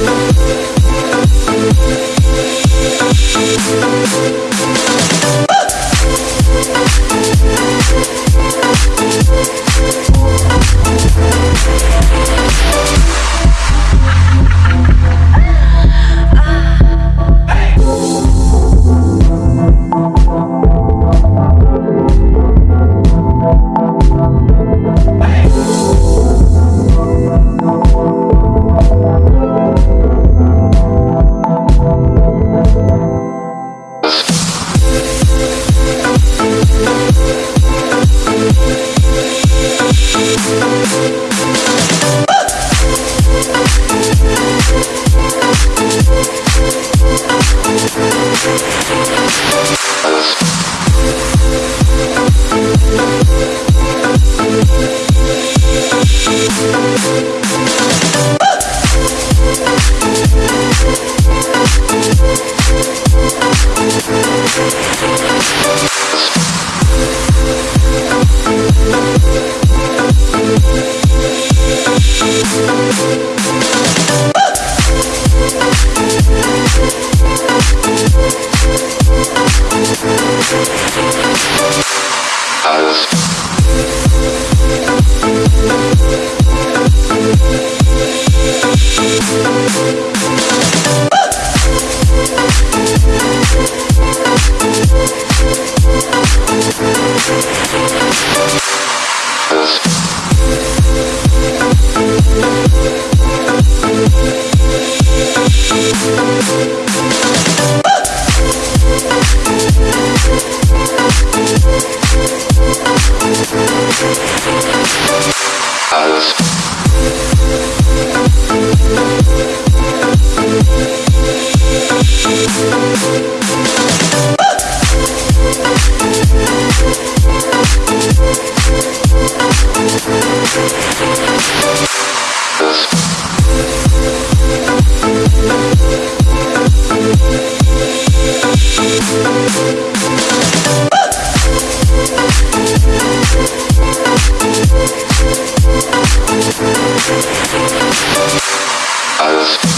Thank Música Mars.